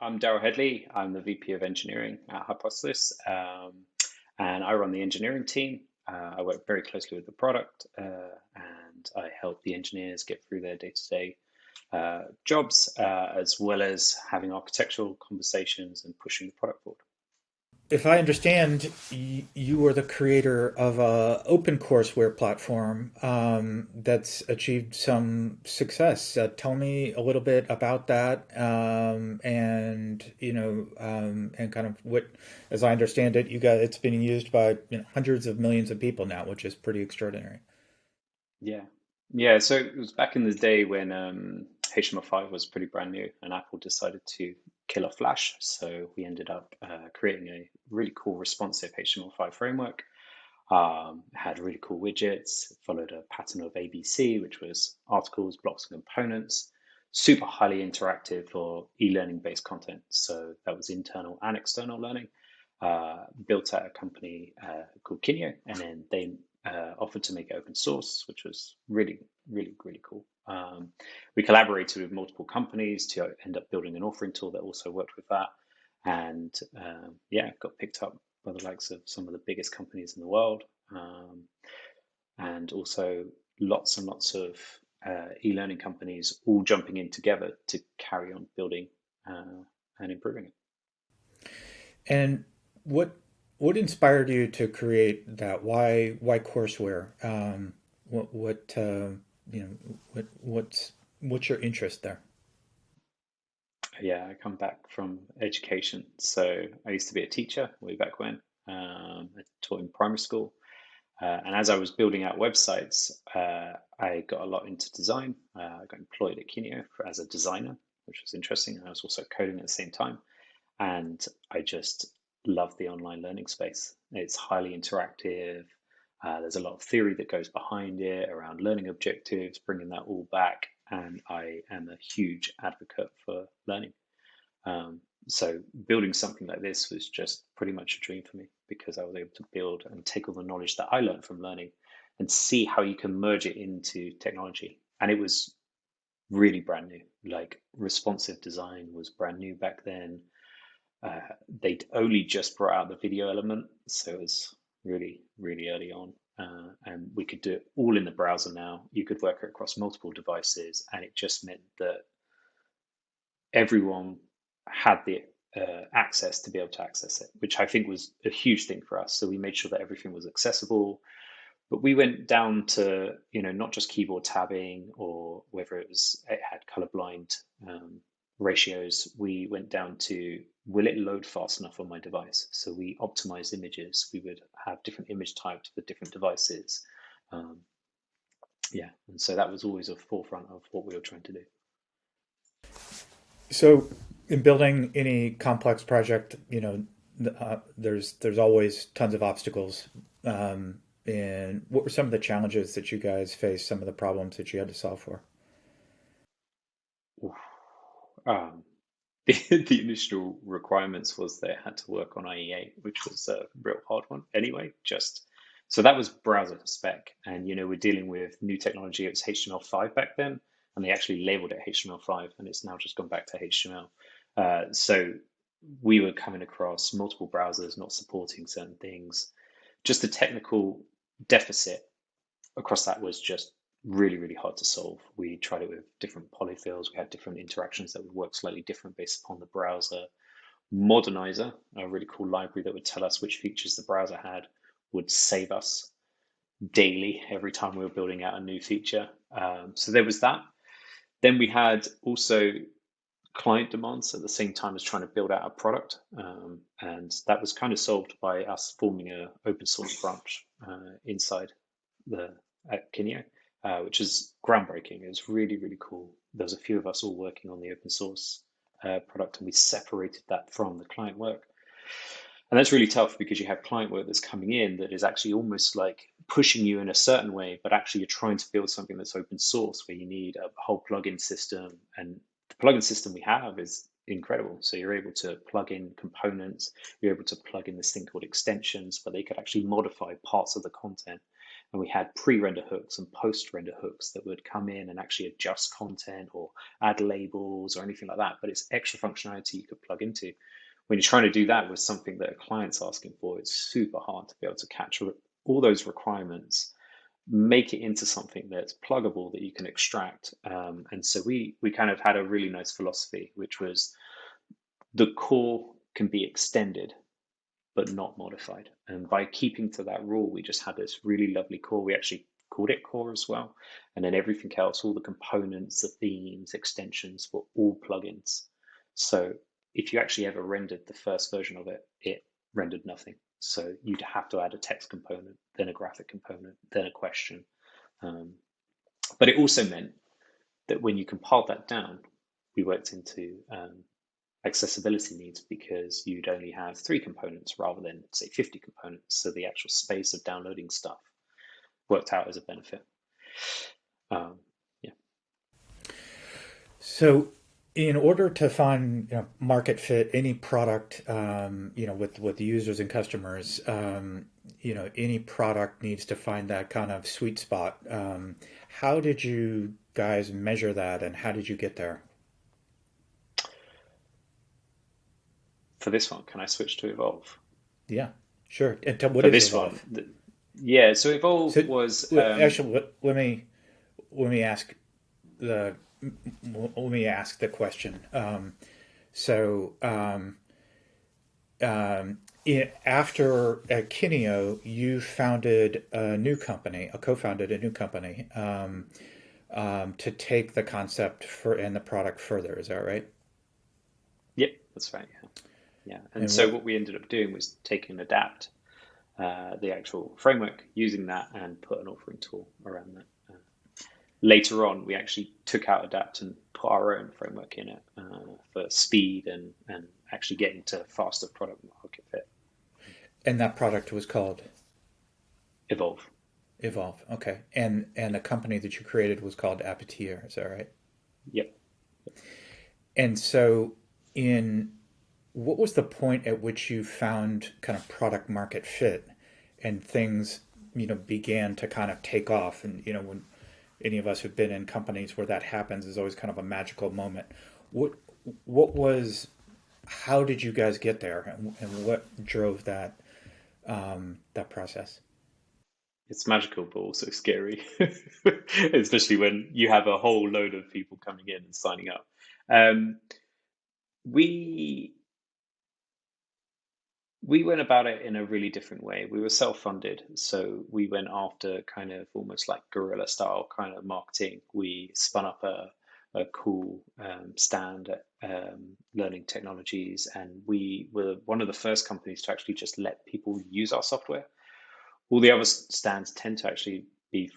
I'm Daryl Hedley. I'm the VP of Engineering at Hypothesis, um, and I run the engineering team. Uh, I work very closely with the product, uh, and I help the engineers get through their day-to-day uh, jobs, uh, as well as having architectural conversations and pushing the product forward if I understand, you are the creator of a open courseware platform um, that's achieved some success. Uh, tell me a little bit about that, um, and you know, um, and kind of what, as I understand it, you got it's been used by you know, hundreds of millions of people now, which is pretty extraordinary. Yeah, yeah. So it was back in the day when HTML5 um, was pretty brand new, and Apple decided to kill off Flash. So we ended up uh, creating a really cool responsive HTML5 framework. Um, had really cool widgets, followed a pattern of ABC, which was articles, blocks, and components. Super highly interactive for e-learning based content. So that was internal and external learning. Uh, built at a company uh, called Kineo, and then they uh, offered to make it open source, which was really, really, really cool. Um, we collaborated with multiple companies to end up building an authoring tool that also worked with that. And um, yeah, got picked up by the likes of some of the biggest companies in the world. Um, and also lots and lots of uh, e-learning companies all jumping in together to carry on building uh, and improving it. And what what inspired you to create that? Why why courseware? Um, what what uh, you know what what's what's your interest there? Yeah, I come back from education, so I used to be a teacher way back when. Um, I taught in primary school, uh, and as I was building out websites, uh, I got a lot into design. Uh, I got employed at Kineo for, as a designer, which was interesting. And I was also coding at the same time, and I just love the online learning space. It's highly interactive. Uh, there's a lot of theory that goes behind it around learning objectives, bringing that all back. And I am a huge advocate for learning. Um, so building something like this was just pretty much a dream for me because I was able to build and take all the knowledge that I learned from learning and see how you can merge it into technology. And it was really brand new. Like responsive design was brand new back then uh, they'd only just brought out the video element, so it was really, really early on. Uh, and we could do it all in the browser now. You could work it across multiple devices, and it just meant that everyone had the uh, access to be able to access it, which I think was a huge thing for us. So we made sure that everything was accessible. But we went down to you know not just keyboard tabbing or whether it was it had colorblind um, ratios. We went down to will it load fast enough on my device? So we optimized images. We would have different image types for different devices. Um, yeah, and so that was always a forefront of what we were trying to do. So, in building any complex project, you know, uh, there's there's always tons of obstacles. Um, and what were some of the challenges that you guys faced? Some of the problems that you had to solve for? Um, the, the initial requirements was they had to work on IE8, which was a real hard one anyway. Just so that was browser spec, and you know we're dealing with new technology. It was HTML5 back then, and they actually labeled it HTML5, and it's now just gone back to HTML. Uh, so we were coming across multiple browsers not supporting certain things. Just the technical deficit across that was just really, really hard to solve. We tried it with different polyfills. We had different interactions that would work slightly different based upon the browser. Modernizr, a really cool library that would tell us which features the browser had, would save us daily every time we were building out a new feature. Um, so there was that. Then we had also client demands at the same time as trying to build out a product. Um, and that was kind of solved by us forming an open source branch uh, inside the at Kineo uh, which is groundbreaking. It was really, really cool. There was a few of us all working on the open source uh, product, and we separated that from the client work. And that's really tough because you have client work that's coming in that is actually almost like pushing you in a certain way, but actually you're trying to build something that's open source where you need a whole plugin system. And the plugin system we have is incredible. So you're able to plug in components, you're able to plug in this thing called extensions, where they could actually modify parts of the content and we had pre-render hooks and post-render hooks that would come in and actually adjust content or add labels or anything like that. But it's extra functionality you could plug into. When you're trying to do that with something that a client's asking for, it's super hard to be able to capture all those requirements, make it into something that's pluggable that you can extract. Um, and so we we kind of had a really nice philosophy, which was the core can be extended but not modified. And by keeping to that rule, we just had this really lovely core. We actually called it core as well. And then everything else, all the components, the themes, extensions were all plugins. So if you actually ever rendered the first version of it, it rendered nothing. So you'd have to add a text component, then a graphic component, then a question. Um, but it also meant that when you compiled that down, we worked into um, accessibility needs because you'd only have three components rather than say 50 components. So the actual space of downloading stuff worked out as a benefit. Um, yeah. So in order to find you know, market fit any product, um, you know, with, with users and customers, um, you know, any product needs to find that kind of sweet spot. Um, how did you guys measure that and how did you get there? For this one, can I switch to Evolve? Yeah, sure. And tell, what for is this Evolve? one, yeah. So Evolve so, was um, actually. Let, let, me let me ask the let me ask the question. Um, so um, um, it, after at Kineo, you founded a new company, a co-founded a new company um, um, to take the concept for and the product further. Is that right? Yep, that's right. Yeah. And, and so what, what, we ended up doing was taking Adapt, uh, the actual framework, using that and put an authoring tool around that. Uh, later on, we actually took out Adapt and put our own framework in it uh, for speed and, and actually getting to faster product market fit. And that product was called Evolve. Evolve. Okay. And and the company that you created was called Appitierre. Is that right? Yep. And so in what was the point at which you found kind of product market fit and things you know began to kind of take off? And you know when any of us who've been in companies where that happens is always kind of a magical moment. What what was how did you guys get there? And, and what drove that um, that process? It's magical but also scary. Especially when you have a whole load of people coming in and signing up. Um, we we went about it in a really different way. We were self funded. So we went after kind of almost like guerrilla style kind of marketing. We spun up a, a cool um, stand at um, Learning Technologies, and we were one of the first companies to actually just let people use our software. All the other stands tend to actually be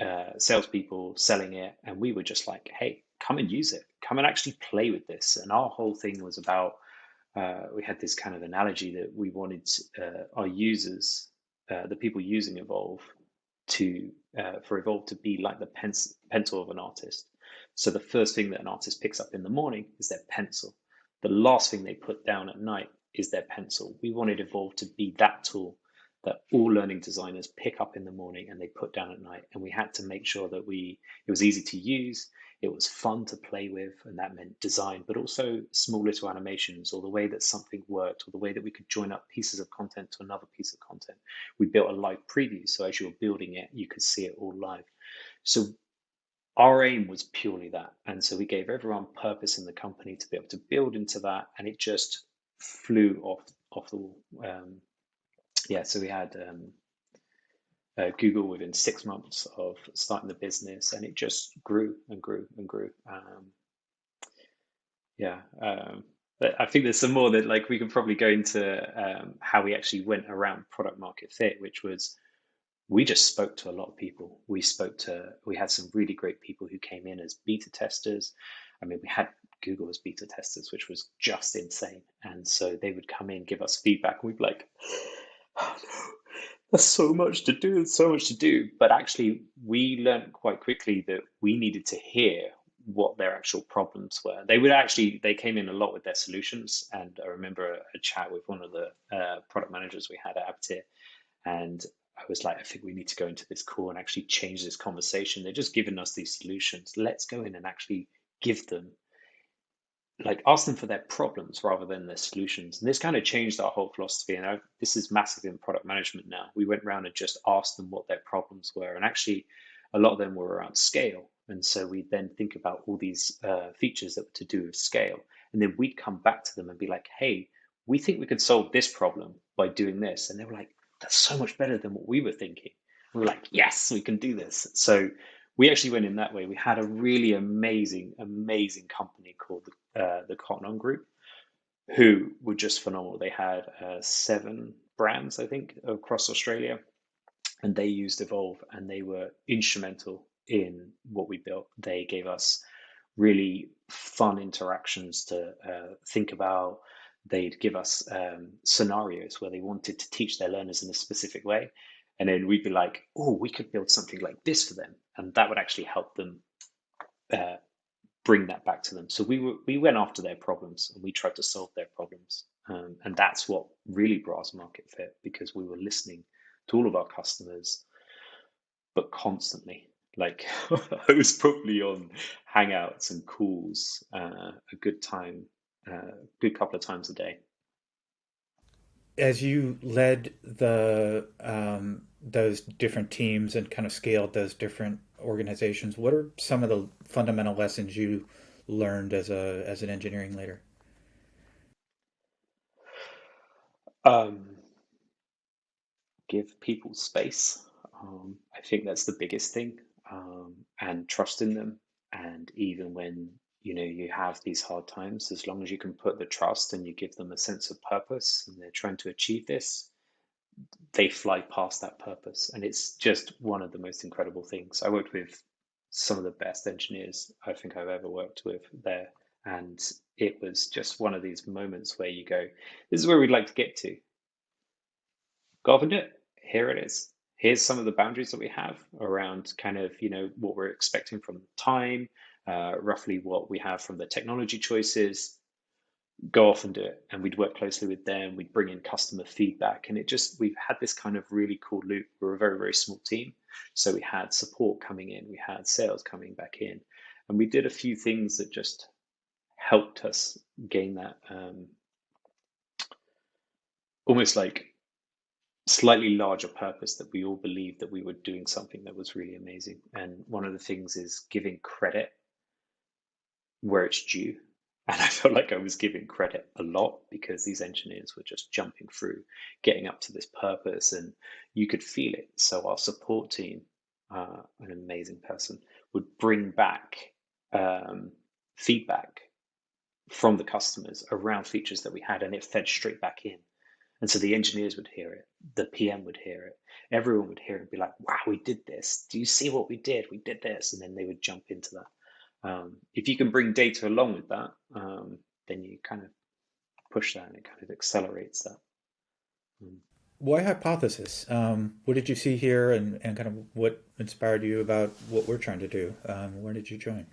uh, salespeople selling it, and we were just like, hey, come and use it, come and actually play with this. And our whole thing was about uh, we had this kind of analogy that we wanted uh, our users, uh, the people using Evolve, to uh, for Evolve to be like the pencil of an artist. So the first thing that an artist picks up in the morning is their pencil. The last thing they put down at night is their pencil. We wanted Evolve to be that tool that all learning designers pick up in the morning and they put down at night. And we had to make sure that we it was easy to use, it was fun to play with, and that meant design, but also small little animations or the way that something worked or the way that we could join up pieces of content to another piece of content. We built a live preview, so as you were building it, you could see it all live. So our aim was purely that. And so we gave everyone purpose in the company to be able to build into that, and it just flew off off the wall. Um, yeah, so we had um, uh, Google within six months of starting the business, and it just grew and grew and grew. Um, yeah, um, but I think there's some more that like we can probably go into um, how we actually went around product market fit, which was we just spoke to a lot of people. We spoke to we had some really great people who came in as beta testers. I mean, we had Google as beta testers, which was just insane. And so they would come in, give us feedback, and we'd be like, there's so much to do, there's so much to do. But actually, we learned quite quickly that we needed to hear what their actual problems were. They would actually, they came in a lot with their solutions. And I remember a, a chat with one of the uh, product managers we had at Appitierre. And I was like, I think we need to go into this call and actually change this conversation. They're just giving us these solutions. Let's go in and actually give them, like, ask them for their problems rather than their solutions. And this kind of changed our whole philosophy. And I, this is massive in product management now. We went around and just asked them what their problems were. And actually, a lot of them were around scale. And so we then think about all these uh, features that were to do with scale. And then we'd come back to them and be like, hey, we think we could solve this problem by doing this. And they were like, that's so much better than what we were thinking. we were like, yes, we can do this. So we actually went in that way. We had a really amazing, amazing company called uh, the Cotton On Group, who were just phenomenal. They had uh, seven brands, I think, across Australia, and they used Evolve, and they were instrumental in what we built. They gave us really fun interactions to uh, think about. They'd give us um, scenarios where they wanted to teach their learners in a specific way. And then we'd be like, oh, we could build something like this for them. And that would actually help them uh, bring that back to them. So we were, we went after their problems and we tried to solve their problems. Um, and that's what really brought us market fit because we were listening to all of our customers, but constantly like I was probably on Hangouts and calls uh, a good time, a uh, good couple of times a day. As you led the um, those different teams and kind of scaled those different organizations, what are some of the fundamental lessons you learned as a as an engineering leader? Um, give people space. Um, I think that's the biggest thing um, and trust in them. And even when you know you have these hard times, as long as you can put the trust and you give them a sense of purpose, and they're trying to achieve this, they fly past that purpose. And it's just one of the most incredible things. I worked with some of the best engineers I think I've ever worked with there. And it was just one of these moments where you go, this is where we'd like to get to. Go off and do it. Here it is here's some of the boundaries that we have around kind of you know what we're expecting from time uh, roughly what we have from the technology choices go off and do it and we'd work closely with them we'd bring in customer feedback and it just we've had this kind of really cool loop we're a very very small team so we had support coming in we had sales coming back in and we did a few things that just helped us gain that um, almost like slightly larger purpose that we all believed that we were doing something that was really amazing. And one of the things is giving credit where it's due. And I felt like I was giving credit a lot because these engineers were just jumping through, getting up to this purpose, and you could feel it. So our support team, uh, an amazing person, would bring back um, feedback from the customers around features that we had, and it fed straight back in. And so the engineers would hear it, the PM would hear it, everyone would hear it and be like, wow, we did this. Do you see what we did? We did this. And then they would jump into that. Um, if you can bring data along with that, um, then you kind of push that and it kind of accelerates that. Mm. Why hypothesis? Um, what did you see here and, and kind of what inspired you about what we're trying to do? Um, where did you join?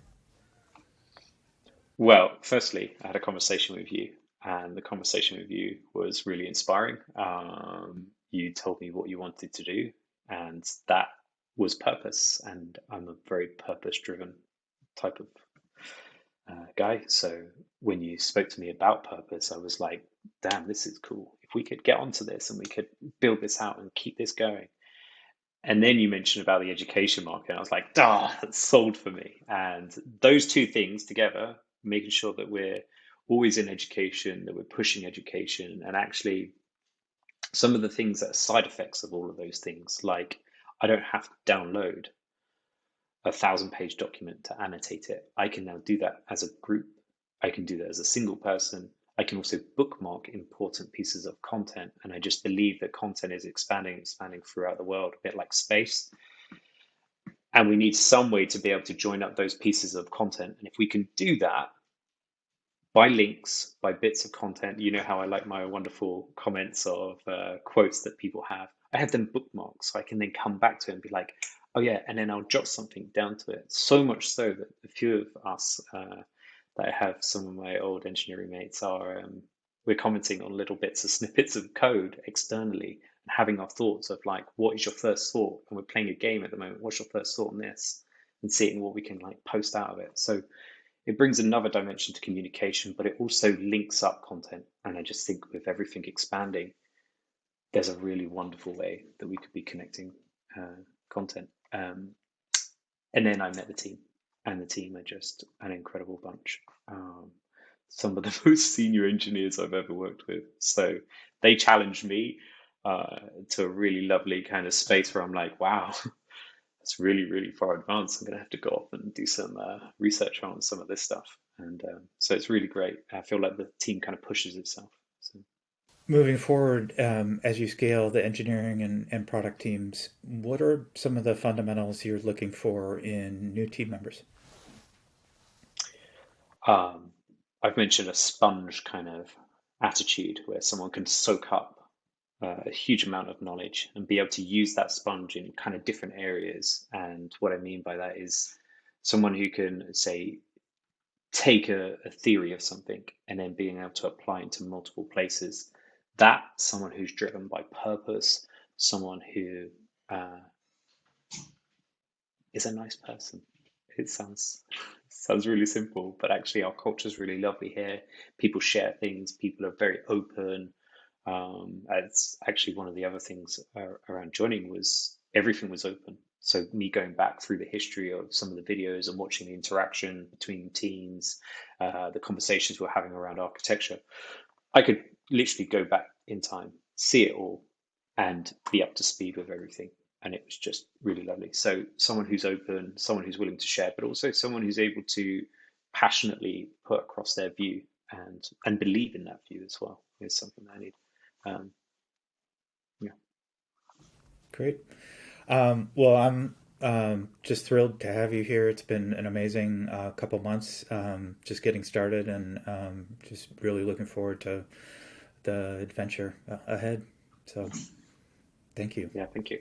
Well, firstly, I had a conversation with you and the conversation with you was really inspiring. Um, you told me what you wanted to do, and that was purpose. And I'm a very purpose driven type of uh, guy. So when you spoke to me about purpose, I was like, damn, this is cool. If we could get onto this and we could build this out and keep this going. And then you mentioned about the education market. And I was like, ah, that's sold for me. And those two things together, making sure that we're always in education, that we're pushing education, and actually some of the things that are side effects of all of those things, like I don't have to download a thousand page document to annotate it. I can now do that as a group. I can do that as a single person. I can also bookmark important pieces of content. And I just believe that content is expanding, expanding throughout the world, a bit like space. And we need some way to be able to join up those pieces of content. And if we can do that, by links, by bits of content. You know how I like my wonderful comments of uh, quotes that people have. I have them bookmarked so I can then come back to it and be like, oh yeah, and then I'll jot something down to it. So much so that a few of us uh, that I have, some of my old engineering mates are, um, we're commenting on little bits of snippets of code externally and having our thoughts of like, what is your first thought? And we're playing a game at the moment. What's your first thought on this? And seeing what we can like post out of it. So it brings another dimension to communication, but it also links up content. And I just think with everything expanding, there's a really wonderful way that we could be connecting uh, content. Um, and then I met the team, and the team are just an incredible bunch. Um, some of the most senior engineers I've ever worked with. So they challenged me uh, to a really lovely kind of space where I'm like, wow, that's really, really far advanced. I'm going to have to go off and do some uh, research on some of this stuff. And um, so it's really great. I feel like the team kind of pushes itself. Moving forward, um, as you scale the engineering and, and product teams, what are some of the fundamentals you're looking for in new team members? Um, I've mentioned a sponge kind of attitude where someone can soak up uh, a huge amount of knowledge and be able to use that sponge in kind of different areas. And what I mean by that is someone who can say take a, a theory of something and then being able to apply it to multiple places. That someone who's driven by purpose, someone who uh, is a nice person. It sounds sounds really simple, but actually our culture is really lovely here. People share things. People are very open. Um, it's actually one of the other things around joining was everything was open. So me going back through the history of some of the videos and watching the interaction between teams, uh, the conversations we're having around architecture, I could literally go back in time, see it all, and be up to speed with everything. And it was just really lovely. So someone who's open, someone who's willing to share, but also someone who's able to passionately put across their view and and believe in that view as well is something I need. Um, yeah. Great. Um, well, I'm um, just thrilled to have you here. It's been an amazing uh, couple months um, just getting started and um, just really looking forward to the adventure uh, ahead. So thank you. Yeah, thank you.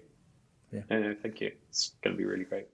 Yeah. No, no, thank you. It's going to be really great.